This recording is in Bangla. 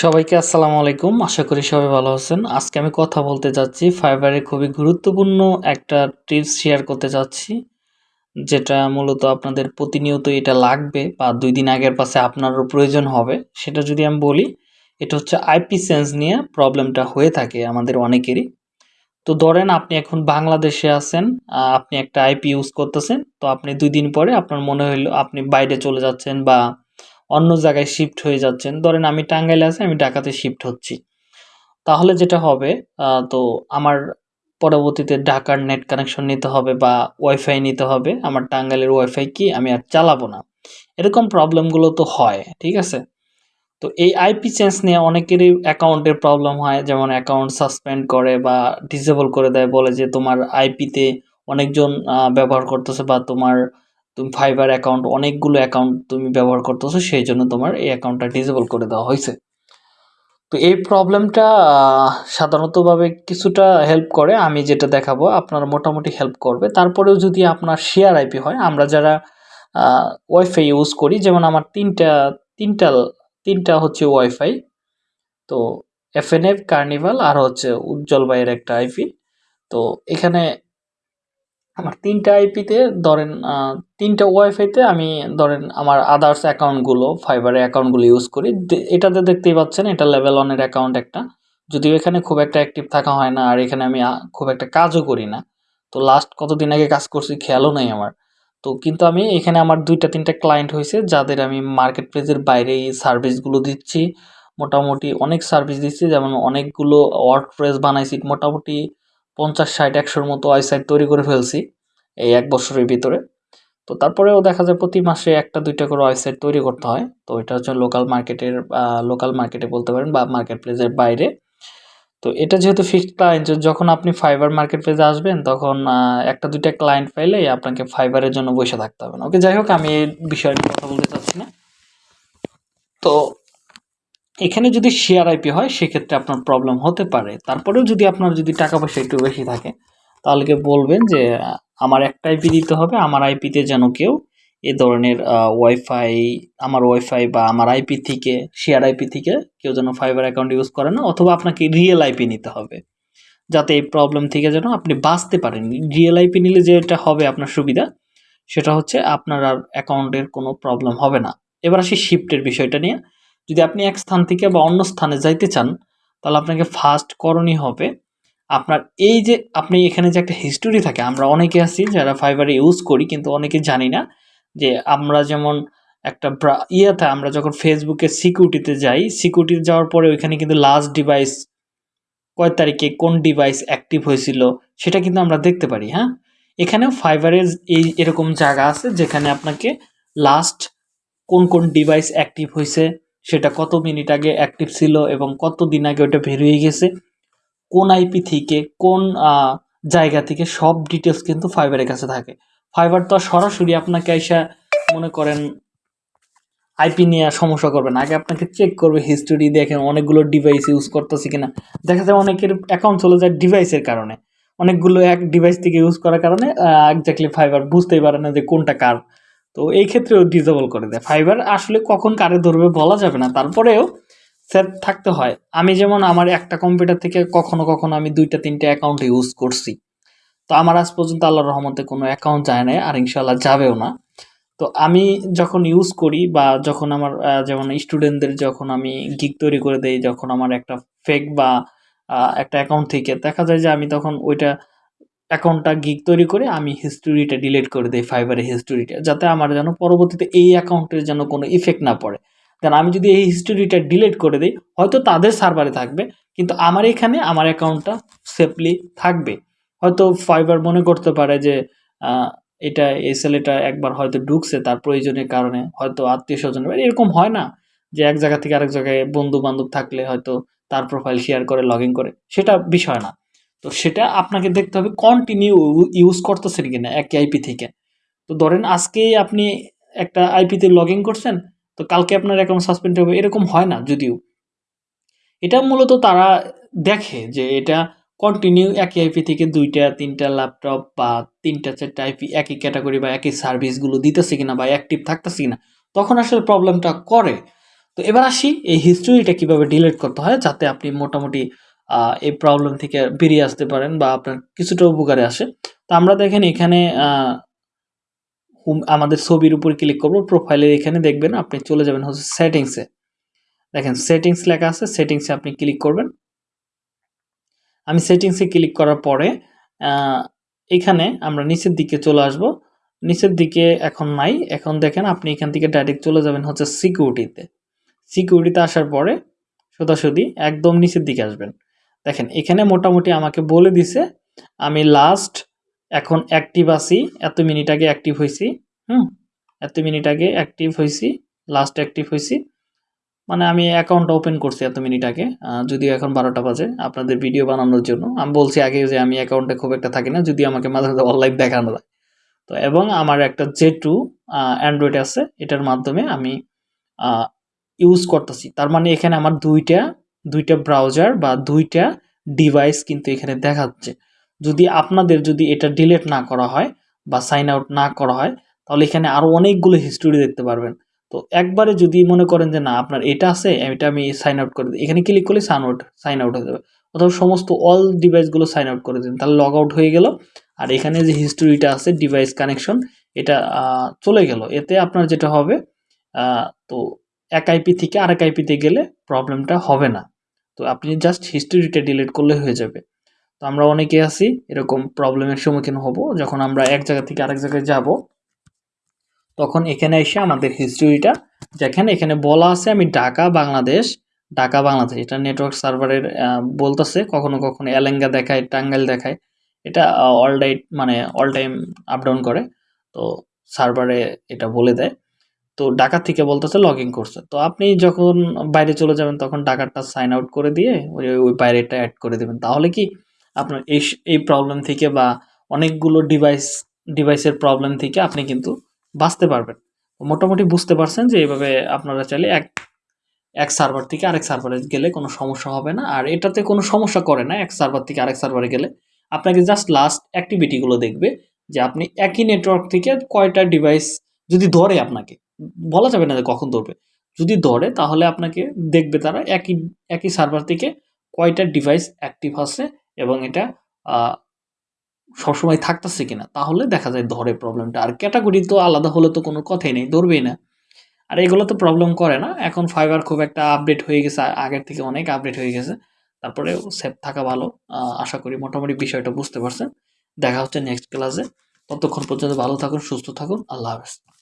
সবাইকে আসসালামু আলাইকুম। আশা করি সবাই ভালো আছেন। আজকে আমি কথা বলতে যাচ্ছি ফাইবারে খুবই গুরুত্বপূর্ণ একটা টিপস শেয়ার করতে যাচ্ছি, যেটা মূলত আপনাদের প্রতিনিয়ত এটা লাগবে বা দুই দিন আগের পাশে আপনারও প্রয়োজন হবে। সেটা যদি আমি বলি, এটা হচ্ছে আইপি সেন্স নিয়ে প্রবলেমটা হয়ে থাকে আমাদের অনেকেরই। তো ধরেন আপনি এখন বাংলাদেশে আছেন আপনি একটা আইপি ইউজ করতেছেন, তো আপনি দুই দিন পরে আপনার মনে হইল আপনি বাইরে চলে যাচ্ছেন বা অন্য জায়গায় শিফট হয়ে যাচ্ছেন। ধরেন আমি টাঙ্গাইলে আছি, আমি ঢাকাতে শিফট হচ্ছি। তাহলে যেটা হবে তো আমার পরবর্তীতে ঢাকার নেট কানেকশন নিতে হবে বা ওয়াইফাই নিতে হবে। আমার টাঙ্গাইলের ওয়াইফাই কি, আমি আর চালাবো না। এরকম প্রবলেমগুলো তো হয়, ঠিক আছে? তো এই আইপি চেঞ্জ নিয়ে অনেকেরই অ্যাকাউন্টের প্রবলেম হয়, যেমন অ্যাকাউন্ট সাসপেন্ড করে বা ডিসেবল করে দেয়, বলে যে তোমার আইপিতে অনেকজন ব্যবহার করতেছে বা তোমার তুমি ফাইবার অ্যাকাউন্ট অনেকগুলো অ্যাকাউন্ট তুমি ব্যবহার করতেছো সেই জন্য তোমার এই অ্যাকাউন্টটা ডিসেবল করে দেওয়া হয়েছে। তো এই প্রবলেমটা সাধারণতভাবে কিছুটা হেল্প করে, আমি যেটা দেখাবো, আপনার মোটামুটি হেল্প করবে। তারপরেও যদি আপনার শেয়ার আইপি হয়, আমরা যারা ওয়াইফাই ইউজ করি, যেমন আমার তিনটা তিনটা তিনটা হচ্ছে ওয়াইফাই তো এফএনএফ কার্নিভাল আর হচ্ছে উজ্জ্বল বাইয়ের একটা আইপি তো এখানে আমার তিনটা আইপিতে ধরেন তিনটা ওয়াইফাইতে আমি ধরেন আমার আদার্স অ্যাকাউন্টগুলো ফাইবারের অ্যাকাউন্টগুলো ইউজ করি। এটাতে দেখতেই পাচ্ছেন, এটা লেভেল ওয়ানের অ্যাকাউন্ট একটা। যদিও এখানে খুব একটা অ্যাক্টিভ থাকা হয় না, আর এখানে আমি খুব একটা কাজও করি না। তো লাস্ট কতদিন আগে কাজ করছি খেয়ালও নেই আমার। তো কিন্তু আমি এখানে আমার দুইটা, তিনটা ক্লায়েন্ট হয়েছে যাদের আমি মার্কেট প্লেসের বাইরে এই সার্ভিসগুলো দিচ্ছি। মোটামুটি অনেক সার্ভিস দিচ্ছি, যেমন অনেকগুলো ওয়ার্ড প্রেস বানাইছি, মোটামুটি পঞ্চাশ, ষাট, একশোর মতো ওয়েবসাইট তৈরি করে ফেলছি এই এক বছরের ভিতরে। তো তারপরেও দেখা যায় প্রতি মাসে একটা, দুইটা করে ওয়েবসাইট তৈরি করতে হয়। তো এটা হচ্ছে লোকাল মার্কেটের লোকাল মার্কেটে বলতে পারেন বা মার্কেট প্লেসের বাইরে। তো এটা যেহেতু ফিক্সড ক্লায়েন্ট যখন আপনি ফাইবার মার্কেট প্লেসে আসবেন, তখন একটা, দুইটা ক্লায়েন্ট পাইলে আপনাকে ফাইবারের জন্য বসে থাকতে হবে ওকে, যাই হোক, আমি এই বিষয়ে কথা বলতে চাচ্ছি না। তো এখানে যদি শেয়ার আইপি হয়, সেক্ষেত্রে আপনার প্রবলেম হতে পারে। তারপরেও যদি আপনার যদি টাকা পয়সা একটু বেশি থাকে, তাহলে বলবেন যে, আমার একটা আইপি দিতে হবে, আমার আইপিতে যেন কেউ এ ধরনের ওয়াইফাই আমার ওয়াইফাই বা আমার আইপি থেকে শেয়ার আইপি থেকে কেউ যেন ফাইবার অ্যাকাউন্ট ইউজ করে না, অথবা আপনাকে রিয়েল আইপি নিতে হবে। যাতে এই প্রবলেম থেকে যেন আপনি বাঁচতে পারেন। রিয়েল আইপি নিলে যেটা হবে আপনার সুবিধা, সেটা হচ্ছে আপনার আর অ্যাকাউন্টের কোনো প্রবলেম হবে না। এবার আসি শিফটের বিষয়টা নিয়ে। যদি আপনি এক স্থান থেকে বা অন্য স্থানে যাইতে চান, তাহলে আপনাকে ফার্স্ট করণীয় হবে আপনার এই যে আপনি এখানে যে একটা হিস্টোরি থাকে, আমরা অনেকে আছি যারা ফাইবারে ইউজ করি কিন্তু অনেকে জানি না যে আমরা যেমন একটা ইয়েতে আমরা যখন ফেসবুকে সিকিউরিটিতে যাই সিকিউরিটিতে যাওয়ার পরে ওইখানে কিন্তু লাস্ট ডিভাইস কয় তারিখে কোন ডিভাইস অ্যাক্টিভ হয়েছিল সেটা কিন্তু আমরা দেখতে পারি হ্যাঁ? এখানেও ফাইবারের এই এরকম জায়গা আছে যেখানে আপনাকে লাস্ট কোন কোন ডিভাইস অ্যাক্টিভ হয়েছে সেটা কত মিনিট আগে অ্যাক্টিভ ছিল এবং কত দিন আগে ওটা বের হয়ে গেছে, কোন আইপি থেকে, কোন জায়গা থেকে সব ডিটেলস কিন্তু ফাইবারের কাছে থাকে। ফাইবার তো সরাসরি আপনাকে এসে মনে করেন আইপি নিয়ে সমস্যা করবে না। আগে আপনাকে চেক করবে হিস্টোরি দেখেন অনেকগুলো ডিভাইস ইউজ করতেছে কিনা। দেখা যায় অনেকের অ্যাকাউন্ট চলে যায় ডিভাইসের কারণে। অনেকগুলো এক ডিভাইস থেকে ইউজ করার কারণে একজাক্টলি ফাইবার বুঝতেই পারে না যে কোনটা কার। তো এই ক্ষেত্রেও ডিজেবল করে দেয়। ফাইবার আসলে কখন কারে ধরবে বলা যাবে না। তারপরেও সেট থাকতে হয়। আমি যেমন আমার একটা কম্পিউটার থেকে কখনো কখনো আমি দুইটা, তিনটে অ্যাকাউন্ট ইউজ করছি। তো আমার আজ পর্যন্ত আল্লাহর রহমতে কোনো অ্যাকাউন্ট যায় না আর ইনশাল্লাহ যাবেও না। তো আমি যখন ইউজ করি বা যখন আমার যেমন স্টুডেন্টদের যখন আমি গিক তৈরি করে দেই, যখন আমার একটা ফেক বা একটা অ্যাকাউন্ট থেকে, দেখা যায় যে আমি তখন ওইটা অ্যাকাউন্টটা গিক তৈরি করে আমি হিস্টোরিটা ডিলিট করে দিই ফাইবারের হিস্টোরিটা যাতে আমার যেন পরবর্তীতে এই অ্যাকাউন্টের যেন কোনো ইফেক্ট না পড়ে। কারণ আমি যদি এই হিস্টোরিটা ডিলিট করে দিই, হয়তো তাদের সার্ভারে থাকবে, কিন্তু আমার এখানে আমার অ্যাকাউন্টটা সেফলি থাকবে। হয়তো ফাইবার মনে করতে পারে যে এটা এই ছেলেটা একবার হয়তো ঢুকছে, তার প্রয়োজনের কারণে হয়তো আত্মীয় স্বজন এরকম হয় না যে এক জায়গা থেকে আরেক জায়গায় বন্ধু বান্ধব থাকলে হয়তো তার প্রোফাইল শেয়ার করে লগ করে, সেটা বিষয় না। তো সেটা আপনাকে দেখতে হবে কন্টিনিউ ইউজ করতেছেন কিনা একই আইপি থেকে। তো ধরেন আজকেই আপনি একটা আইপিতে লগ ইন করছেন, তো কালকে আপনার অ্যাকাউন্ট সাসপেন্ড হবে, এরকম হয় না যদিও। এটা মূলত তারা দেখে যে এটা কন্টিনিউ একই আইপি থেকে দুইটা, তিনটা ল্যাপটপ বা তিনটা, চারটা আইপি একই ক্যাটাগরি বা একই সার্ভিসগুলো দিতেছে কিনা বা অ্যাক্টিভ থাকতেছে কিনা, তখন আসলে প্রবলেমটা করে। তো এবার আসি এই হিস্ট্রিটা কীভাবে ডিলিট করতে হয়, যাতে আপনি মোটামুটি এই প্রবলেম থেকে বেরিয়ে আসতে পারেন বা আপনার কিছুটা উপকারে আসে। তো আমরা দেখেন এখানে আমাদের ছবির উপর ক্লিক করব প্রোফাইলের এখানে দেখবেন আপনি চলে যাবেন হচ্ছে সেটিংসে দেখেন সেটিংস লেখা আছে সেটিংসে আপনি ক্লিক করবেন। আমি সেটিংসে ক্লিক করার পরে এখানে আমরা নিচের দিকে চলে আসব। নিচের দিকে এখন নাই, এখন দেখেন আপনি এখান থেকে ডাইরেক্ট চলে যাবেন হচ্ছে সিকিউরিটিতে সিকিউরিটিতে আসার পরে, সোজাসুজি একদম নিচের দিকে আসবেন। দেখেন, এখানে মোটামুটি আমাকে বলে দিছে, আমি লাস্ট এখন অ্যাক্টিভ আছি, এত মিনিট আগে অ্যাক্টিভ হয়েছি হুম? এত মিনিট আগে অ্যাক্টিভ হয়েছি লাস্ট অ্যাক্টিভ হয়েছি মানে আমি অ্যাকাউন্টটা ওপেন করছি এত মিনিট আগে যদিও এখন বারোটা বাজে, আপনাদের ভিডিও বানানোর জন্য। আমি বলছি আগে যে আমি অ্যাকাউন্টে খুব একটা থাকি না যদি আমাকে মাঝে মাঝে অনলাইন দেখানো যায় তো এবং আমার একটা জে টু অ্যান্ড্রয়েড আছে, এটার মাধ্যমে আমি ইউজ করতেছি। তার মানে এখানে আমার দুইটা দুইটা ব্রাউজার বা দুইটা ডিভাইস কিন্তু এখানে দেখাচ্ছে যদি আপনাদের যদি এটা ডিলেট না করা হয় বা সাইন আউট না করা হয়, তাহলে এখানে আরও অনেকগুলো হিস্টোরি দেখতে পারবেন। তো একবারে যদি মনে করেন যে না, আপনার এটা আছে, এটা আমি সাইন আউট করে দিই। এখানে ক্লিক করলে সাইন আউট সাইন আউট হয়ে যাবে। অথবা সমস্ত অল ডিভাইসগুলো সাইন আউট করে দিন। তাহলে লগ আউট হয়ে গেল। আর এখানে যে হিস্টোরিটা আছে ডিভাইস কানেকশন এটা চলে গেল। এতে আপনার যেটা হবে তো এক আইপি থেকে আরেক আইপিতে গেলে প্রবলেমটা হবে না। তো আপনি জাস্ট হিস্টোরিটা ডিলিট করলে হয়ে যাবে। তো আমরা অনেকে আছি, এরকম প্রবলেমের সম্মুখীন হব, যখন আমরা এক জায়গা থেকে আরেক জায়গায় যাব, তখন এখানে এসে আমাদের হিস্টোরিটা যেখানে এখানে বলা আছে আমি ঢাকা, বাংলাদেশ ঢাকা, বাংলাদেশ। এটা নেটওয়ার্ক সার্ভারের বলতেছে, কখনো কখনো এলেঙ্গা দেখায়, টাঙ্গাইল দেখায়। এটা অল মানে অল টাইম আপ ডাউন করে। তো সার্ভারে এটা বলে দেয়। তো ঢাকা থেকে বলতেছে লগ ইন করছে। তো আপনি যখন বাইরে চলে যাবেন, তখন ঢাকারটা সাইন আউট করে দিয়ে ওই ওই বাইরেটা অ্যাড করে দেবেন। তাহলে কি আপনার এই এই প্রবলেম থেকে বা অনেকগুলো ডিভাইস ডিভাইসের প্রবলেম থেকে আপনি কিন্তু বাঁচতে পারবেন। মোটামুটি বুঝতে পারছেন যে এইভাবে আপনারা চাইলে এক এক সার্ভার থেকে আরেক সার্ভারে গেলে কোনো সমস্যা হবে না। আর এটাতে কোনো সমস্যা করে না, এক সার্ভার থেকে আরেক সার্ভারে গেলে। আপনাকে জাস্ট লাস্ট অ্যাক্টিভিটিগুলো দেখবে যে আপনি একই নেটওয়ার্ক থেকে কয়টা ডিভাইস যদি ধরে আপনাকে বলা যাবে না যে কখন ধরবে। যদি ধরে, তাহলে আপনাকে দেখবে তারা একই একই সার্ভার থেকে কয়টা ডিভাইস অ্যাক্টিভ আছে এবং এটা সবসময় থাকতেছে কিনা। তাহলে দেখা যায় ধরে প্রবলেমটা আর ক্যাটাগরি তো আলাদা হলে তো কোনো কথাই নেই, ধরবেই না। আর এগুলো তো প্রবলেম করে না। এখন ফাইবার খুব একটা আপডেট হয়ে গেছে আগের থেকে অনেক আপডেট হয়ে গেছে। তারপরে সেফ থাকা ভালো। আশা করি মোটামুটি বিষয়টা বুঝতে পারছেন। দেখা হচ্ছে নেক্সট ক্লাসে ততক্ষণ পর্যন্ত ভালো থাকুন, সুস্থ থাকুন। আল্লাহ হাফেজ।